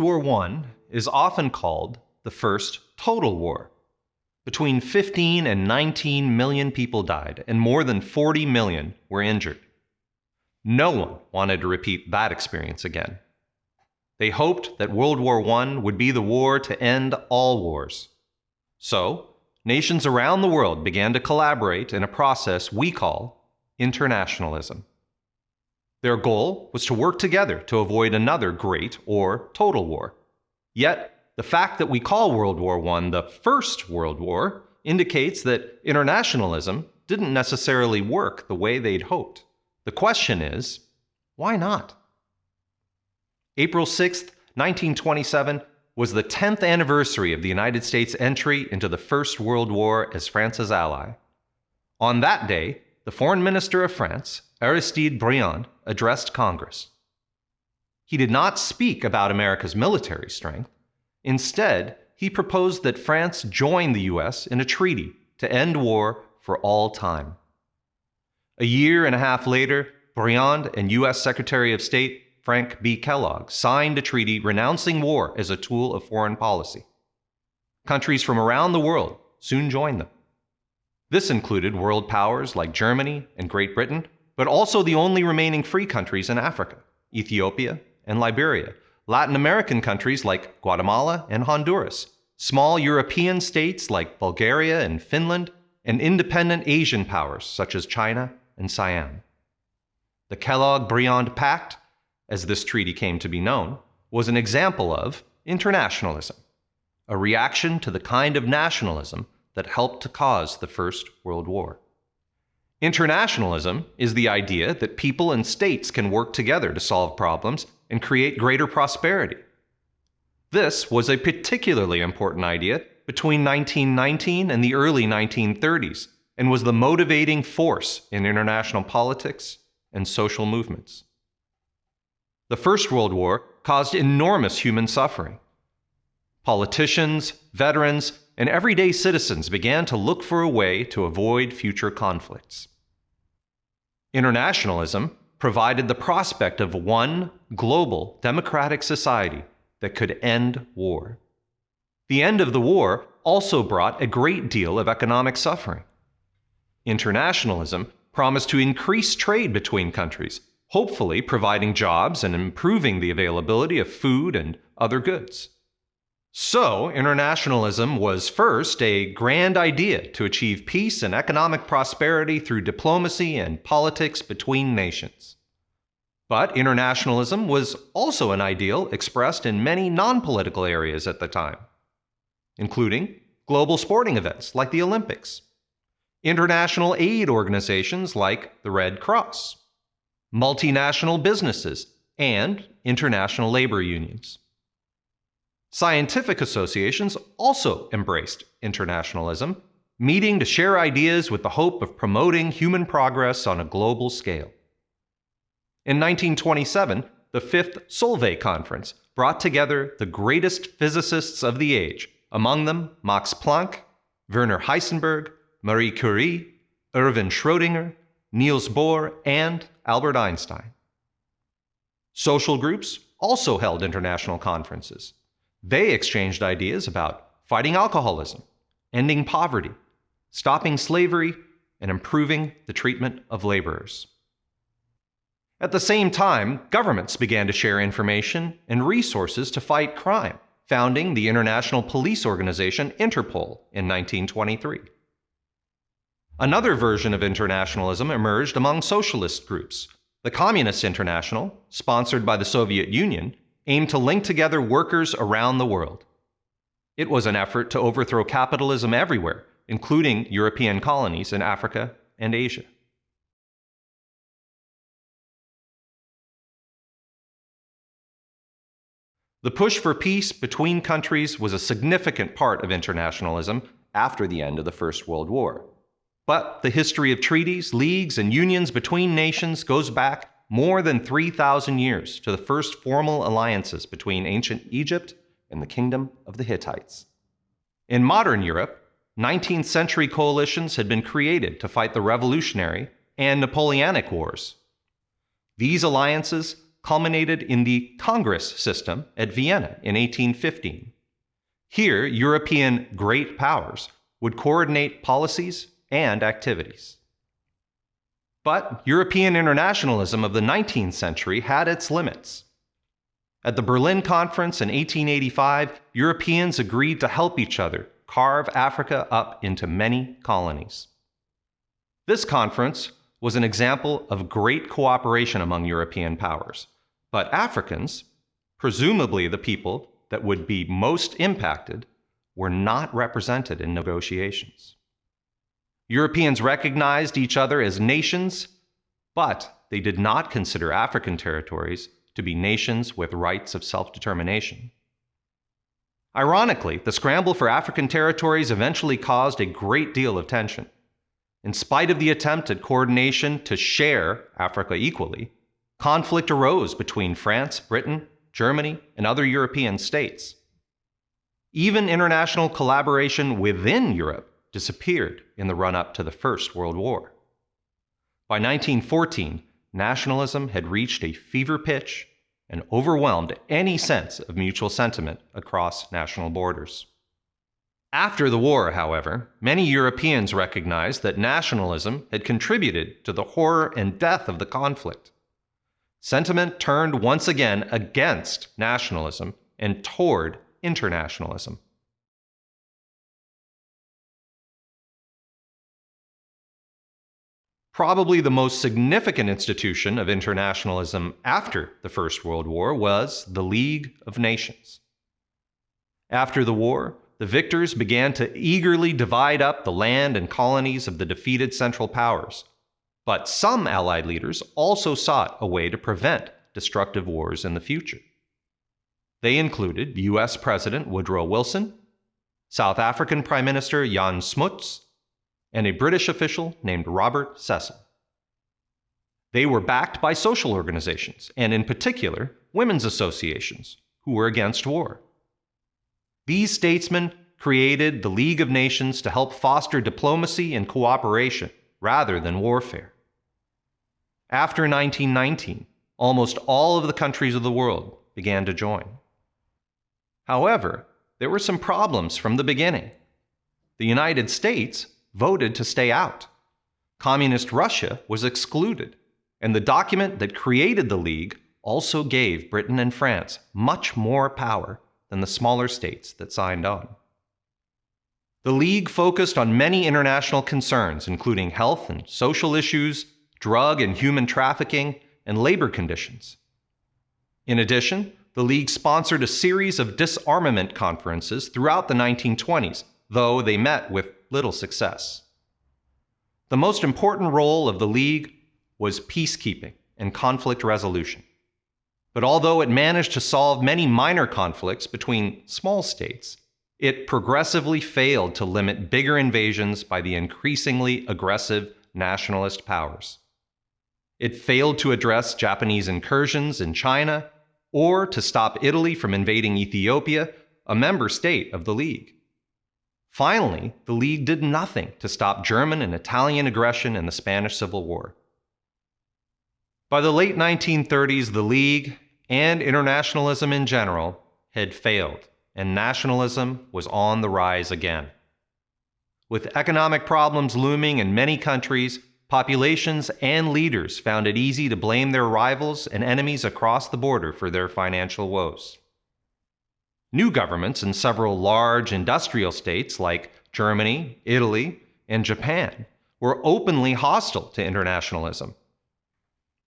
World War I is often called the first total war. Between 15 and 19 million people died, and more than 40 million were injured. No one wanted to repeat that experience again. They hoped that World War I would be the war to end all wars. So, nations around the world began to collaborate in a process we call internationalism. Their goal was to work together to avoid another great or total war. Yet, the fact that we call World War I the First World War indicates that internationalism didn't necessarily work the way they'd hoped. The question is, why not? April 6, 1927, was the 10th anniversary of the United States' entry into the First World War as France's ally. On that day, the Foreign Minister of France, Aristide Briand, addressed Congress. He did not speak about America's military strength. Instead, he proposed that France join the U.S. in a treaty to end war for all time. A year and a half later, Briand and U.S. Secretary of State Frank B. Kellogg signed a treaty renouncing war as a tool of foreign policy. Countries from around the world soon joined them. This included world powers like Germany and Great Britain, but also the only remaining free countries in Africa, Ethiopia and Liberia, Latin American countries like Guatemala and Honduras, small European states like Bulgaria and Finland, and independent Asian powers such as China and Siam. The Kellogg Briand Pact, as this treaty came to be known, was an example of internationalism, a reaction to the kind of nationalism that helped to cause the First World War. Internationalism is the idea that people and states can work together to solve problems and create greater prosperity. This was a particularly important idea between 1919 and the early 1930s and was the motivating force in international politics and social movements. The First World War caused enormous human suffering. Politicians, veterans, and everyday citizens began to look for a way to avoid future conflicts. Internationalism provided the prospect of one global democratic society that could end war. The end of the war also brought a great deal of economic suffering. Internationalism promised to increase trade between countries, hopefully providing jobs and improving the availability of food and other goods. So, internationalism was first a grand idea to achieve peace and economic prosperity through diplomacy and politics between nations. But internationalism was also an ideal expressed in many non political areas at the time, including global sporting events like the Olympics, international aid organizations like the Red Cross, multinational businesses, and international labor unions. Scientific associations also embraced internationalism, meeting to share ideas with the hope of promoting human progress on a global scale. In 1927, the Fifth Solvay Conference brought together the greatest physicists of the age, among them Max Planck, Werner Heisenberg, Marie Curie, Erwin Schrödinger, Niels Bohr, and Albert Einstein. Social groups also held international conferences. They exchanged ideas about fighting alcoholism, ending poverty, stopping slavery, and improving the treatment of laborers. At the same time, governments began to share information and resources to fight crime, founding the international police organization Interpol in 1923. Another version of internationalism emerged among socialist groups. The Communist International, sponsored by the Soviet Union, aimed to link together workers around the world. It was an effort to overthrow capitalism everywhere, including European colonies in Africa and Asia. The push for peace between countries was a significant part of internationalism after the end of the First World War. But the history of treaties, leagues, and unions between nations goes back more than 3,000 years to the first formal alliances between ancient Egypt and the kingdom of the Hittites. In modern Europe, 19th century coalitions had been created to fight the Revolutionary and Napoleonic Wars. These alliances culminated in the Congress system at Vienna in 1815. Here, European great powers would coordinate policies and activities. But European internationalism of the 19th century had its limits. At the Berlin Conference in 1885, Europeans agreed to help each other carve Africa up into many colonies. This conference was an example of great cooperation among European powers, but Africans, presumably the people that would be most impacted, were not represented in negotiations. Europeans recognized each other as nations, but they did not consider African territories to be nations with rights of self determination. Ironically, the scramble for African territories eventually caused a great deal of tension. In spite of the attempt at coordination to share Africa equally, conflict arose between France, Britain, Germany, and other European states. Even international collaboration within Europe disappeared in the run up to the First World War. By 1914, nationalism had reached a fever pitch and overwhelmed any sense of mutual sentiment across national borders. After the war, however, many Europeans recognized that nationalism had contributed to the horror and death of the conflict. Sentiment turned once again against nationalism and toward internationalism. Probably the most significant institution of internationalism after the First World War was the League of Nations. After the war, the victors began to eagerly divide up the land and colonies of the defeated Central Powers. But some Allied leaders also sought a way to prevent destructive wars in the future. They included U.S. President Woodrow Wilson, South African Prime Minister Jan Smuts, and a British official named Robert Cecil. They were backed by social organizations, and in particular, women's associations, who were against war. These statesmen created the League of Nations to help foster diplomacy and cooperation rather than warfare. After 1919, almost all of the countries of the world began to join. However, there were some problems from the beginning. The United States voted to stay out. Communist Russia was excluded, and the document that created the League also gave Britain and France much more power than the smaller states that signed on. The League focused on many international concerns, including health and social issues, drug and human trafficking, and labor conditions. In addition, the League sponsored a series of disarmament conferences throughout the 1920s, though they met with little success. The most important role of the League was peacekeeping and conflict resolution. But although it managed to solve many minor conflicts between small states, it progressively failed to limit bigger invasions by the increasingly aggressive nationalist powers. It failed to address Japanese incursions in China or to stop Italy from invading Ethiopia, a member state of the League. Finally, the League did nothing to stop German and Italian aggression in the Spanish Civil War. By the late 1930s, the League and internationalism in general had failed, and nationalism was on the rise again. With economic problems looming in many countries, populations and leaders found it easy to blame their rivals and enemies across the border for their financial woes. New governments in several large industrial states like Germany, Italy, and Japan were openly hostile to internationalism.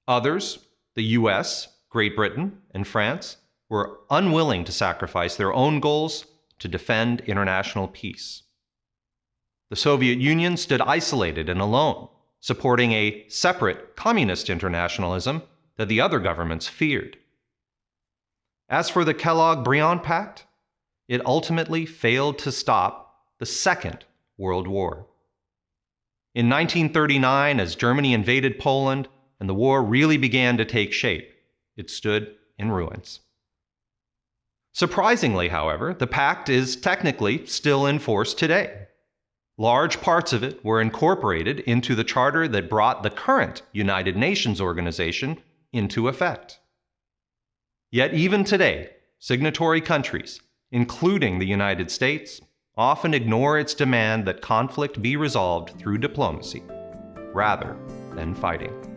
Others, the US, Great Britain, and France, were unwilling to sacrifice their own goals to defend international peace. The Soviet Union stood isolated and alone, supporting a separate communist internationalism that the other governments feared. As for the Kellogg Briand Pact, it ultimately failed to stop the Second World War. In 1939, as Germany invaded Poland and the war really began to take shape, it stood in ruins. Surprisingly, however, the pact is technically still in force today. Large parts of it were incorporated into the charter that brought the current United Nations organization into effect. Yet, even today, signatory countries, including the United States, often ignore its demand that conflict be resolved through diplomacy rather than fighting.